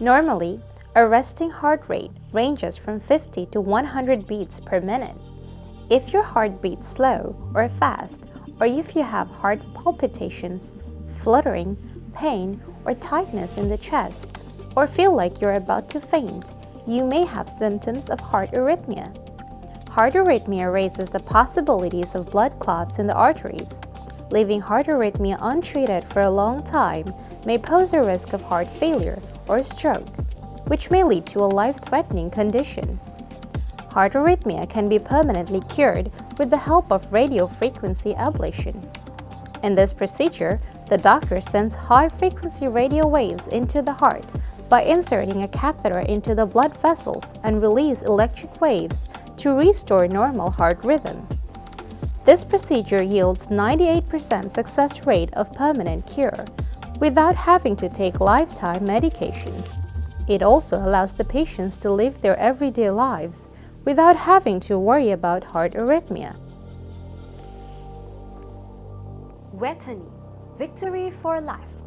Normally, a resting heart rate ranges from 50 to 100 beats per minute. If your heart beats slow or fast, or if you have heart palpitations, fluttering, pain, or tightness in the chest, or feel like you're about to faint, you may have symptoms of heart arrhythmia. Heart arrhythmia raises the possibilities of blood clots in the arteries. Leaving heart arrhythmia untreated for a long time may pose a risk of heart failure or stroke, which may lead to a life-threatening condition. Heart arrhythmia can be permanently cured with the help of radiofrequency ablation. In this procedure, the doctor sends high-frequency radio waves into the heart by inserting a catheter into the blood vessels and release electric waves to restore normal heart rhythm. This procedure yields 98% success rate of permanent cure without having to take lifetime medications. It also allows the patients to live their everyday lives without having to worry about heart arrhythmia. Vejthani, victory for life.